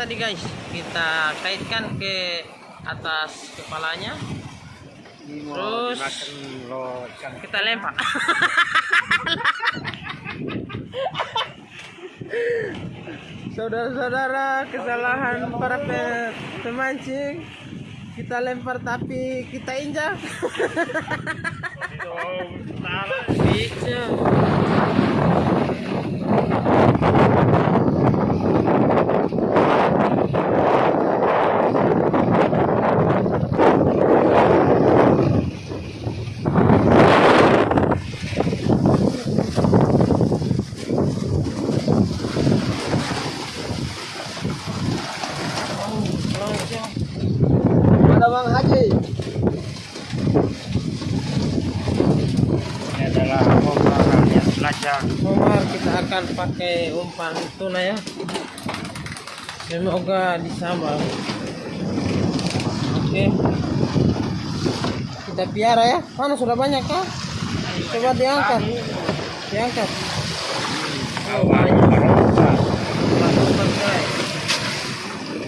tadi guys kita kaitkan ke atas kepalanya Terus. kita lempar saudara-saudara kesalahan para pe- pemancing kita lempar tapi kita injak. Bang Haji? Ini adalah orang yang belajar. Omar kita akan pakai umpan tuna ya. Semoga disambal. Oke. Kita piara ya. Mana sudah banyak kah coba diangkat. Diangkat. Oh banyak Lakukan, guys. kita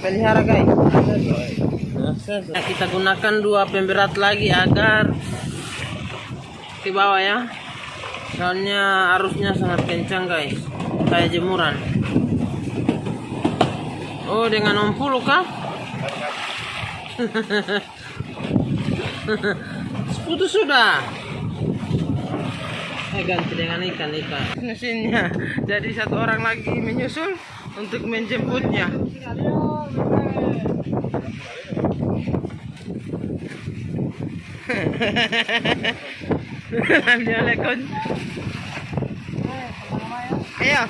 pelihara guys. Nah, kita gunakan dua pemberat lagi agar ke bawah ya. Soalnya arusnya sangat kencang guys. Kayak jemuran. Oh dengan ompulu kah? Putus sudah. Eh ganti dengan ikan ikan. Mesinnya. Jadi satu orang lagi menyusul untuk menjemputnya Assalamualaikum. Ayo.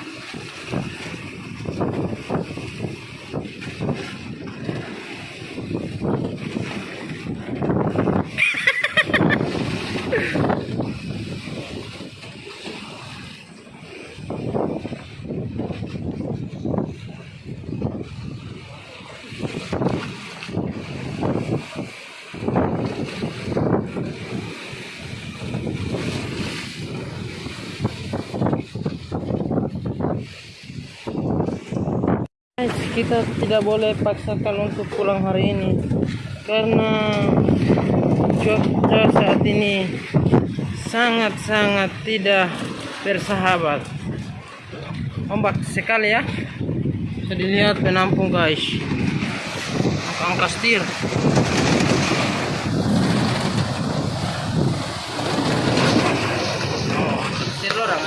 Guys, kita tidak boleh paksakan untuk pulang hari ini. Karena cuaca saat ini sangat-sangat tidak bersahabat. Ombak sekali ya. Bisa dilihat penampung guys. Angka setir. Oh, setir orang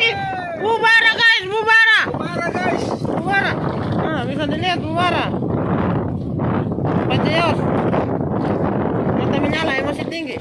lagi. Bubara guys, bubara. Para guys. Bubara. Ah, bisa dilihat bubara. Bacanya. Mata menyala, emosi tinggi.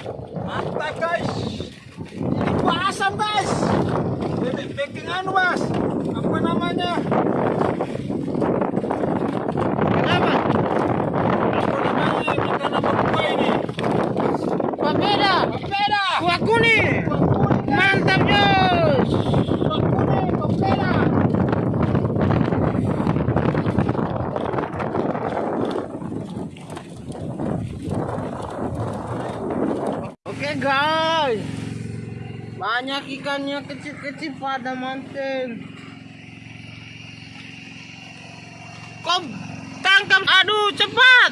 Banyak ikannya kecil-kecil pada manten. Kau tangkap aduh cepat.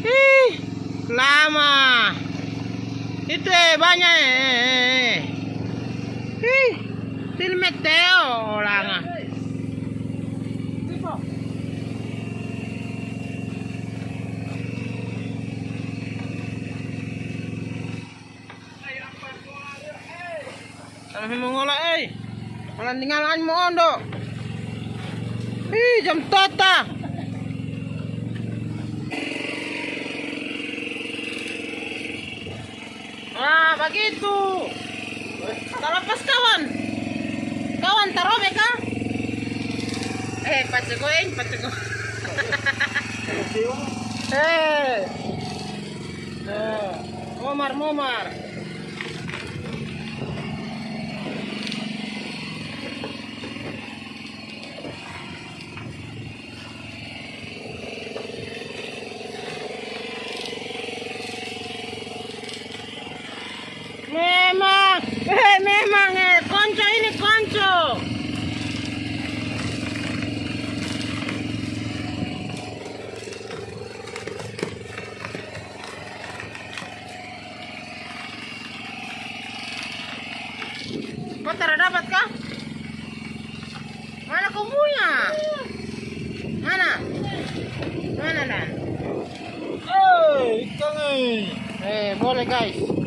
Ih, lama. Itu eh banyak eh. Ih, filmet Theo orang ah. Kami mengolah eh. Malah tinggalan mo ondo. Ih, jam tota. Ah, begitu. Terlepas kawan. Kawan taruh mereka. Eh, pacegoin, pacego. Eh. Eh, Momar, momar. Memang, eh memang eh konco ini konco. Tidak dapat kah? Mana kau punya? Mana? Mana dan? Eh, ikan eh. Eh boleh guys.